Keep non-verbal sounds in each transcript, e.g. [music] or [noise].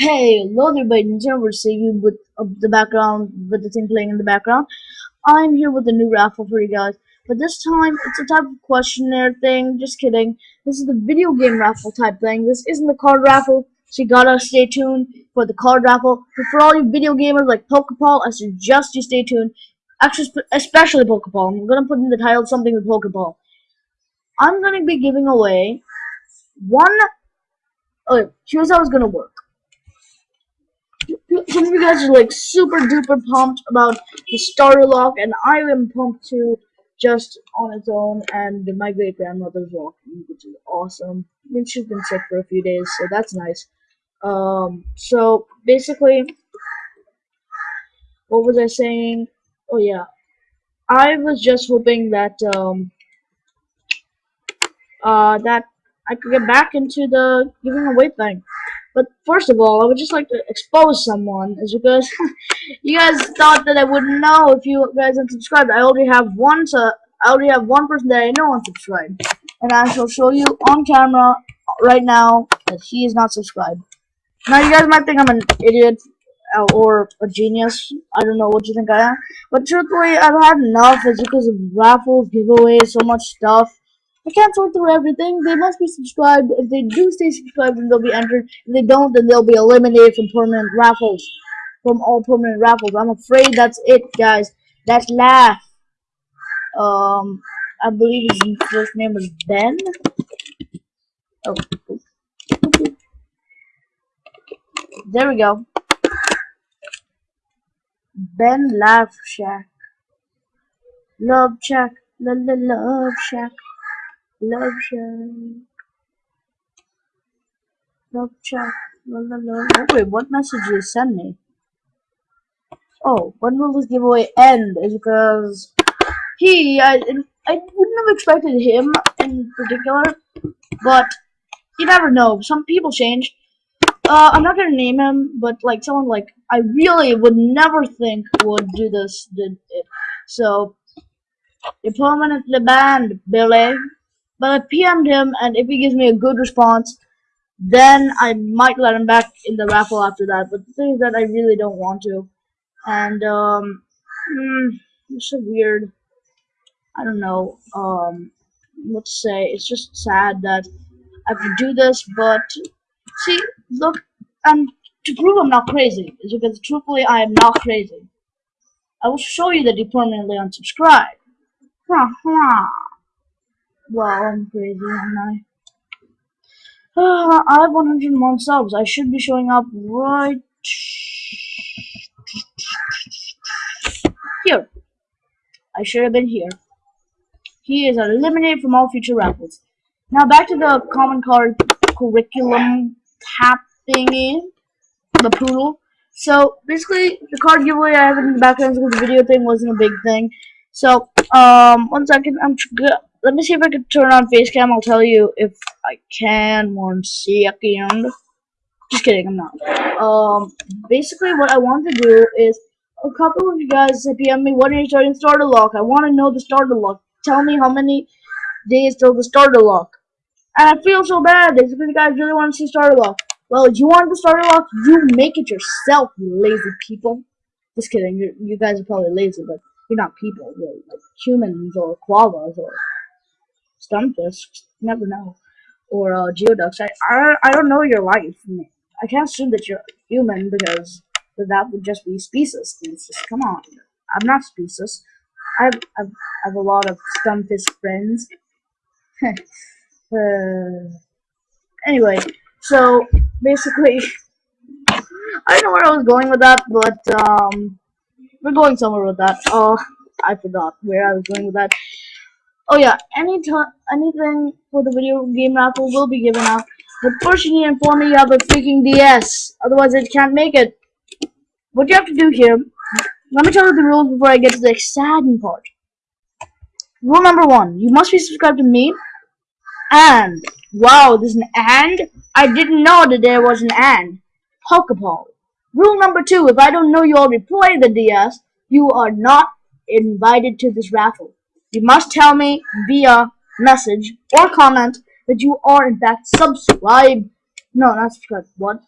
Hey, hello everybody, Nintendo we're seeing you with uh, the background, with the thing playing in the background. I'm here with a new raffle for you guys, but this time it's a type of questionnaire thing, just kidding. This is the video game raffle type thing, this isn't the card raffle, so you gotta stay tuned for the card raffle. But for all you video gamers like Pokeball, I suggest you stay tuned, actually especially Pokeball. I'm gonna put in the title something with Pokeball. I'm gonna be giving away one, okay, here's how it's gonna work some of you guys are like super duper pumped about the starter lock, and I am pumped too, just on its own. And my great grandmother's walking, which is awesome. I mean, she's been sick for a few days, so that's nice. Um, so basically, what was I saying? Oh yeah, I was just hoping that um, uh, that I could get back into the giving away thing. But first of all, I would just like to expose someone, is because [laughs] you guys thought that I wouldn't know if you guys unsubscribed. I already have one, so I already have one person that I know unsubscribed, and I shall show you on camera right now that he is not subscribed. Now you guys might think I'm an idiot uh, or a genius. I don't know what you think I am, but truthfully, I've had enough. It's because of raffles, giveaways, so much stuff. I can't sort through everything. They must be subscribed. If they do stay subscribed, then they'll be entered. If they don't, then they'll be eliminated from permanent raffles. From all permanent raffles. I'm afraid that's it, guys. That's Laugh. Um, I believe his first name was Ben. Oh. There we go. Ben Laugh Shack. Love Shack. La la love Shack. Love Shack. Love la. Oh, wait, what message did you send me? Oh, when will this giveaway end? Is because he, I, I wouldn't have expected him in particular, but you never know. Some people change. Uh, I'm not gonna name him, but like someone like I really would never think would do this did it. So you're permanently banned, Billy. But I PM'd him, and if he gives me a good response, then I might let him back in the raffle after that. But the thing is that I really don't want to. And, um, mm, it's so weird. I don't know, um, what to say. It's just sad that I have to do this, but, see, look, and to prove I'm not crazy, is because truthfully I am not crazy. I will show you that you permanently unsubscribe. Ha ha. Wow, I'm crazy, am I? Uh, I have 101 subs. I should be showing up right here. I should have been here. He is eliminated from all future raffles. Now back to the common card curriculum tap thingy, the poodle. So basically, the card giveaway I have in the background because the video thing wasn't a big thing. So um, one second, I'm let me see if I can turn on face cam. I'll tell you if I can one second. Just kidding, I'm not. Um, basically what I want to do is a couple of you guys PM me when are you starting starter lock. I want to know the starter lock. Tell me how many days till the starter lock. And I feel so bad because you guys really want to see starter lock. Well, if you want the starter lock, you make it yourself, you lazy people. Just kidding, you you guys are probably lazy, but you're not people, really, like humans or koalas or Stunfisk, never know, or uh, Geoducks. I, I I don't know your life. I can't assume that you're human because that would just be species. Just come on. I'm not species. I've I've, I've a lot of Stunfisk friends. [laughs] uh, anyway, so basically, [laughs] I don't know where I was going with that, but um, we're going somewhere with that. Oh, I forgot where I was going with that. Oh yeah, any anything for the video game raffle will be given out. But first you need to inform me you have a freaking DS. Otherwise it can't make it. What you have to do here, let me tell you the rules before I get to the exciting part. Rule number one, you must be subscribed to me. And, wow, there's an and? I didn't know that there was an and. Pokeball. Rule number two, if I don't know you already play the DS, you are not invited to this raffle. You must tell me via message or comment that you are in fact subscribed. No, not subscribed. What?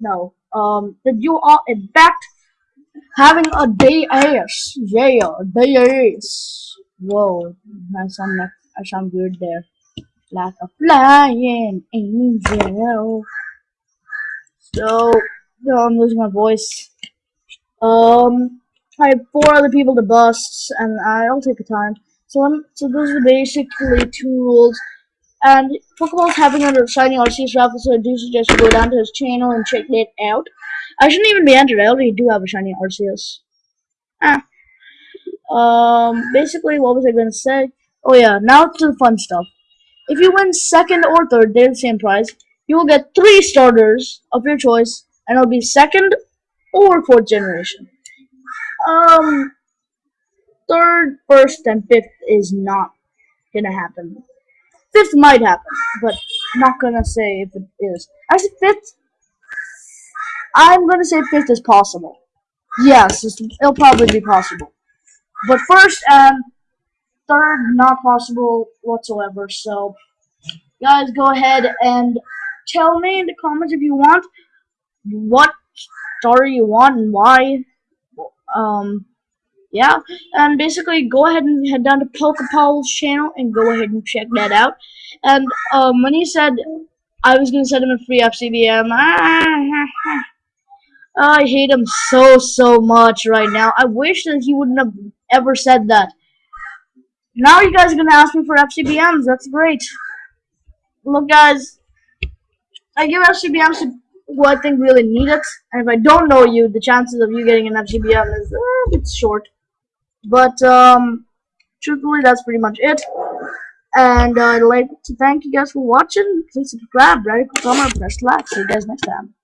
No. um, that you are in fact having a day ass. Yeah, day ass. Whoa, I sound like, I sound weird there. Like a flying angel. So, I'm losing my voice. Um, I have four other people to bust, and I'll take the time. So, I'm, so those are basically two rules. And Pokeballs having a shiny Arceus raffle, so I do suggest you go down to his channel and check it out. I shouldn't even be entered. I already do have a shiny Arceus. Ah. Um, basically, what was I going to say? Oh yeah, now to the fun stuff. If you win second or third, they're the same prize. You will get three starters of your choice, and it'll be second or fourth generation. Um, third, first, and fifth is not gonna happen. Fifth might happen, but I'm not gonna say if it is. Actually, fifth, I'm gonna say fifth is possible. Yes, it'll probably be possible. But first and third, not possible whatsoever. So, guys, go ahead and tell me in the comments if you want what story you want and why. Um, yeah, and basically go ahead and head down to Pokepal's channel and go ahead and check that out. And um, when he said I was gonna send him a free FCBM, [laughs] I hate him so so much right now. I wish that he wouldn't have ever said that. Now you guys are gonna ask me for FCBMs. That's great. Look, guys, I give FCBMs to who I think really need it, and if I don't know you, the chances of you getting an FCBM is a bit short. But um, truthfully, that's pretty much it. And uh, I'd like to thank you guys for watching. Please subscribe, like, comment, press like. See you guys next time.